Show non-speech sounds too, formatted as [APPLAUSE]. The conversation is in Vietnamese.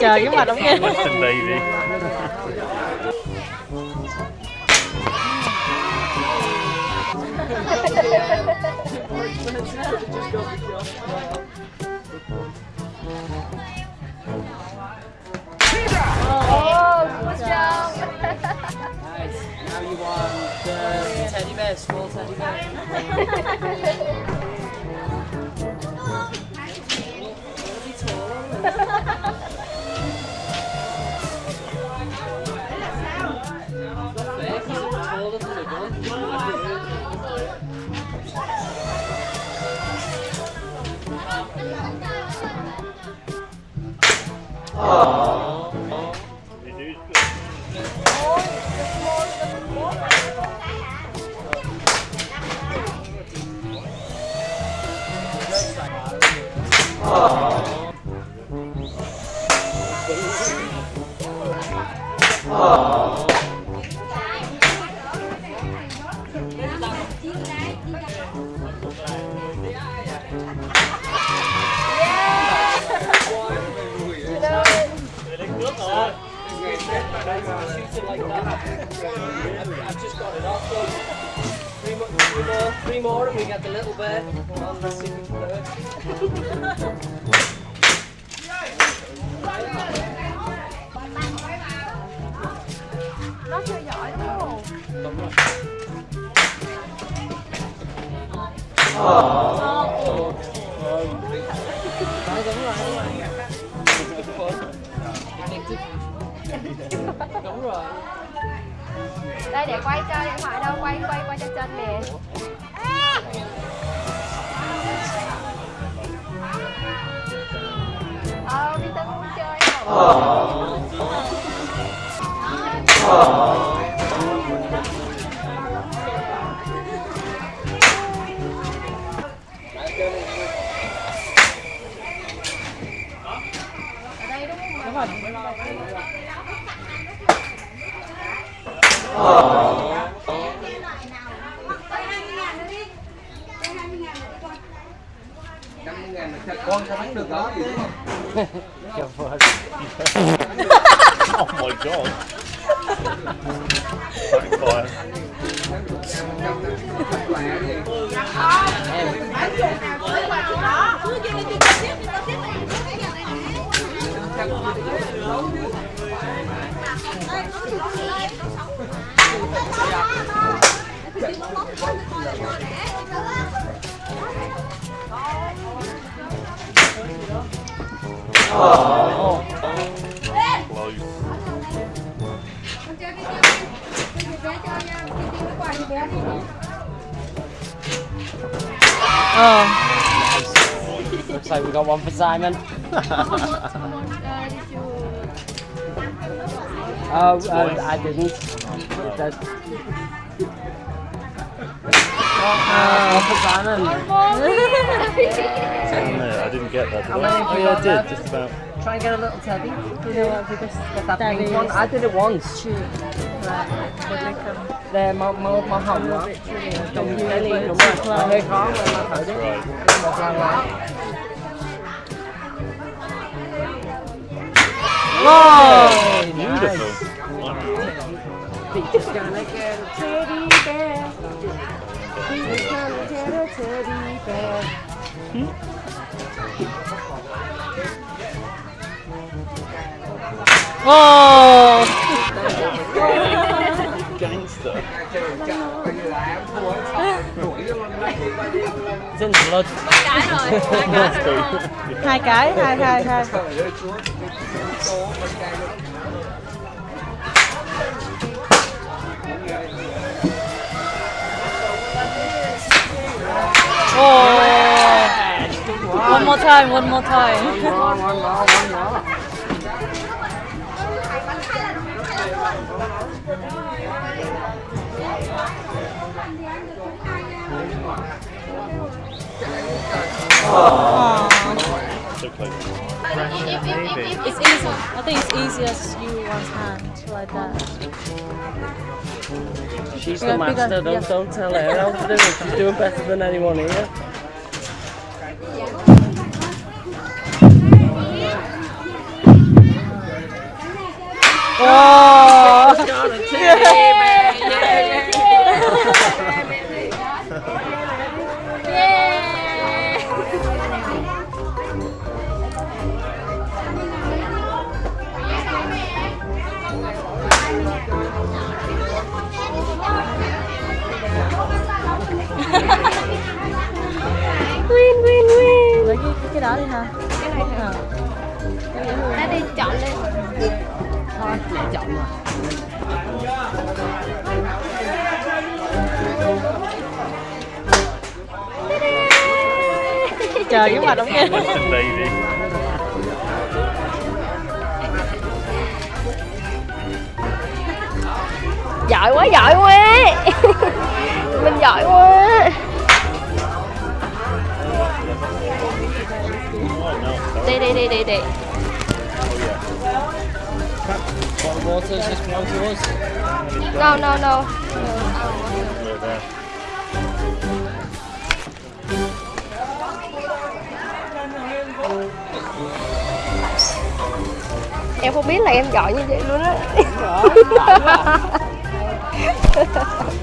Trời cái mặt ông kia Listen baby. Oh, first, [LAUGHS] Walter. I shoot it like that. I've, just got it off. So three, more, three more, and we get the little bear Oh. Oh. Oh. Đúng rồi. Đây để quay cho điện thoại đâu, quay quay quay cho chân nè. Ờ, đi Tân muốn chơi không? Con sao thắng được đó gì đúng không Oh my god. Thank God. Close. Ờ Looks like we got one for Simon. [LAUGHS] Oh, uh, I didn't. That, one for Simon. No, I didn't get that. Did I? Oh yeah, I did. Just about. Try and get a little teddy. You know what? If you just get that pink one. I did it once. Nè, màu, màu, màu hồng đó. Trồng như cái liền, đúng rồi. Mà hơi khó mà mà thử đi. Right. Một lần lại. Wow bear. Wow Gangster. Dân blood. Must be. Hai cái, hai, hai, hai more time, one more time One more, one more, one more. So close. It's easy think it's easier to use one hand like that. She's Yeah, the master, bigger, don't, yeah. don't tell her how to do it. She's doing better than anyone here. Win win win. Lấy cái, cái đó đi ha. Cái này hả? Ờ. Đã đi chọn lên. Thôi, mẹ chọn mà. Ông kia. Just a baby. Giỏi quá giỏi quá. [LAUGHS] Mình giỏi quá. No. Đi đi đi đi đi. Bottle water, this belong to us? No no no. Em không biết là em giỏi như vậy luôn á. [LAUGHS]